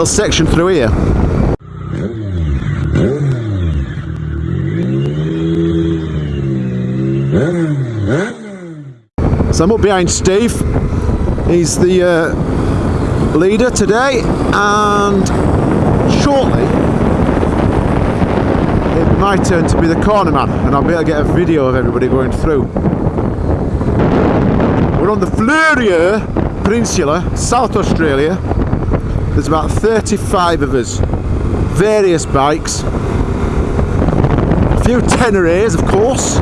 little section through here. So I'm up behind Steve. He's the uh, leader today, and shortly it my turn to be the corner man, and I'll be able to get a video of everybody going through. We're on the Fleurieu Peninsula, South Australia. There's about 35 of us, various bikes, a few Tenerés, of course,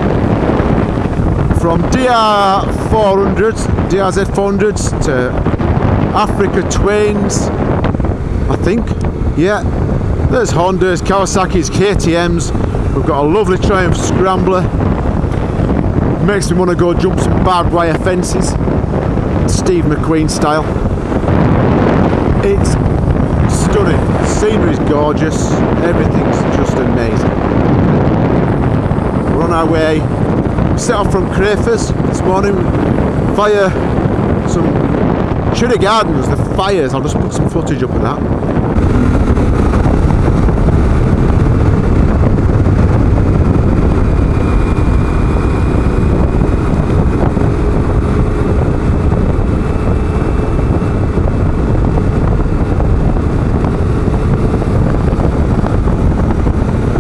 from DR 400s, DRZ 400s to Africa Twins, I think. Yeah, there's Hondas, Kawasaki's, KTM's. We've got a lovely Triumph Scrambler. Makes me want to go jump some barbed wire fences, Steve McQueen style. It's stunning. The scenery's gorgeous. Everything's just amazing. We're on our way. We Set off from Crafers this morning via some Cherry Gardens, the fires. I'll just put some footage up of that.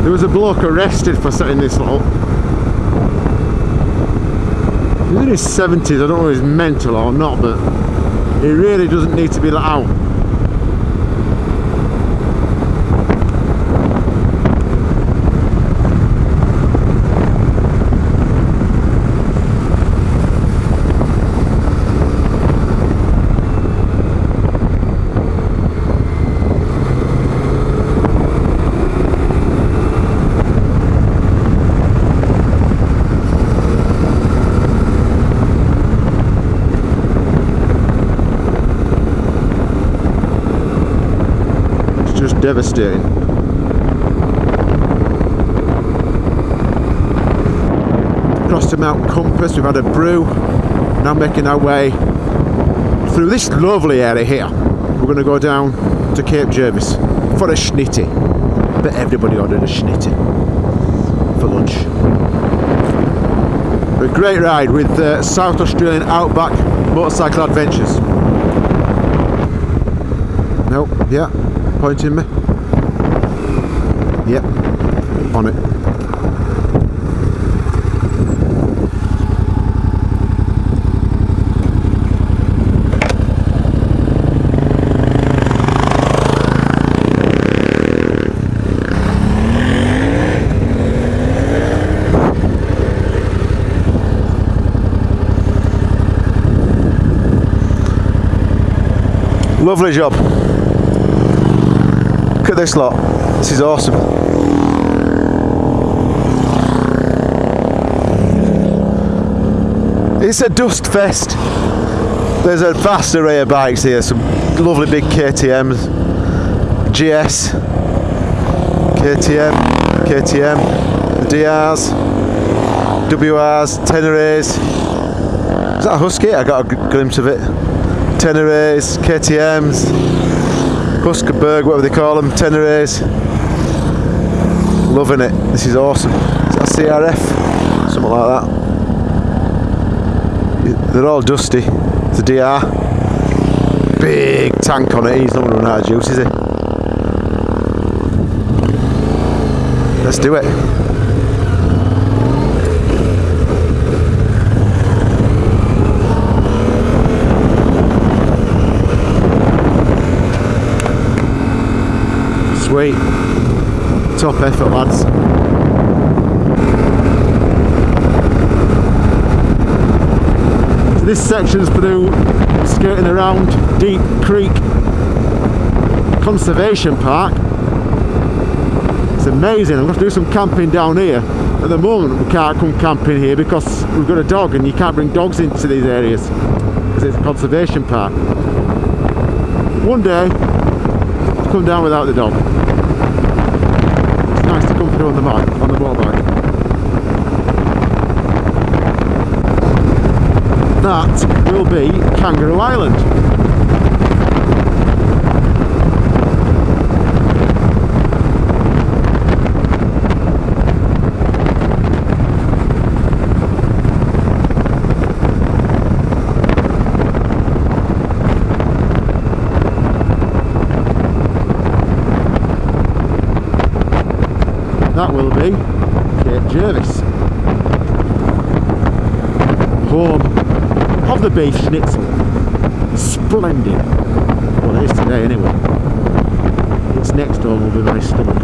There was a bloke arrested for setting this up. He's in his 70s, I don't know if he's mental or not, but he really doesn't need to be let out. Devastating. Crossed to Mount Compass, we've had a brew, now making our way through this lovely area here. We're going to go down to Cape Jervis for a schnitty. But everybody ordered a schnitty for lunch. A great ride with uh, South Australian Outback Motorcycle Adventures. Nope, yeah, pointing me. Yep, on it. Lovely job. This lot. This is awesome. It's a dust fest. There's a vast array of bikes here. Some lovely big KTM's, GS, KTM, KTM, DRs, WRs, Tenerés. Is that a Husky? I got a glimpse of it. Tenerés, KTM's, Huskerberg, whatever they call them, Tenerés. Loving it. This is awesome. Is that CRF? Something like that. They're all dusty. It's a DR. Big tank on it. He's not going to run out of juice, is he? Let's do it. Sweet. Top effort, lads. So this section's through skirting around Deep Creek Conservation Park. It's amazing. I'm going to do some camping down here. At the moment, we can't come camping here because we've got a dog and you can't bring dogs into these areas because it's a conservation park. One day, I'll come down without the dog. Through on the bike, on the motorbike. That will be Kangaroo Island. That will be Cape Jervis. Home of the beef schnitzel. Splendid. Well, it is today anyway. Its next door will be my stomach.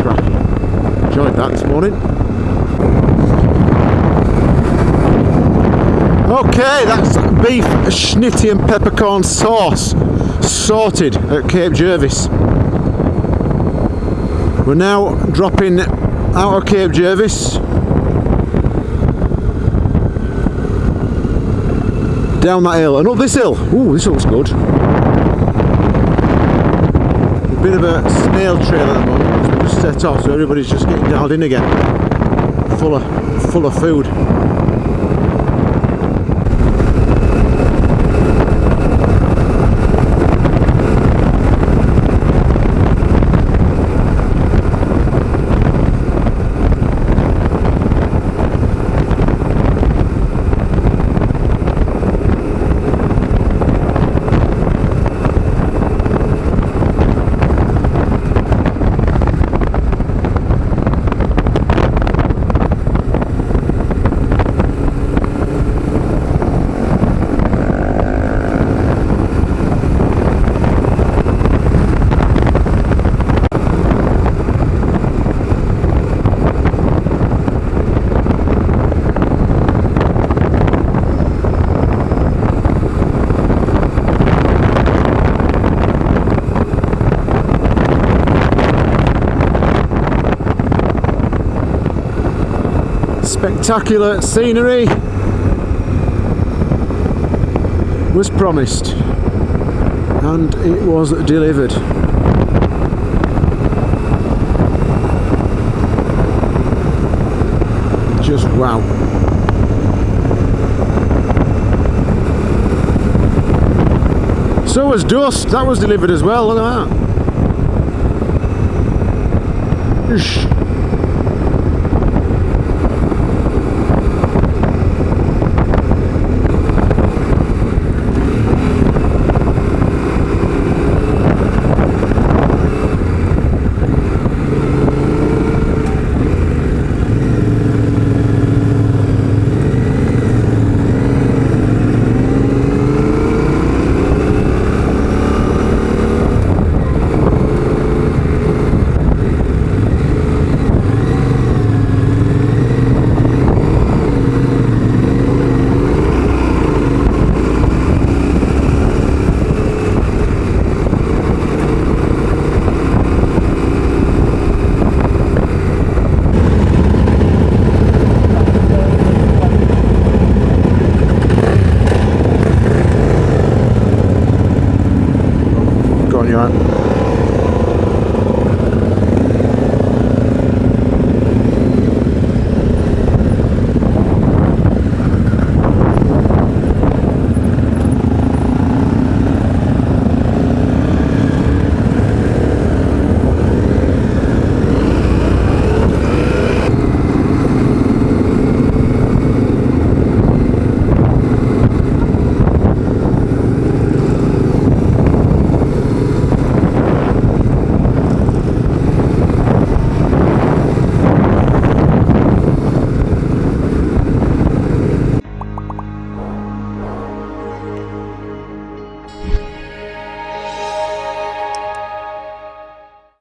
Cracking. Enjoyed that this morning. Okay, that's beef schnitty and peppercorn sauce sorted at Cape Jervis. We're now dropping out of Cape Jervis down that hill and up this hill. Ooh, this looks good. A bit of a snail trail at the moment we just set off, so everybody's just getting dialed in again. Full of full of food. Spectacular scenery was promised and it was delivered. Just wow. So was dust, that was delivered as well, look at that.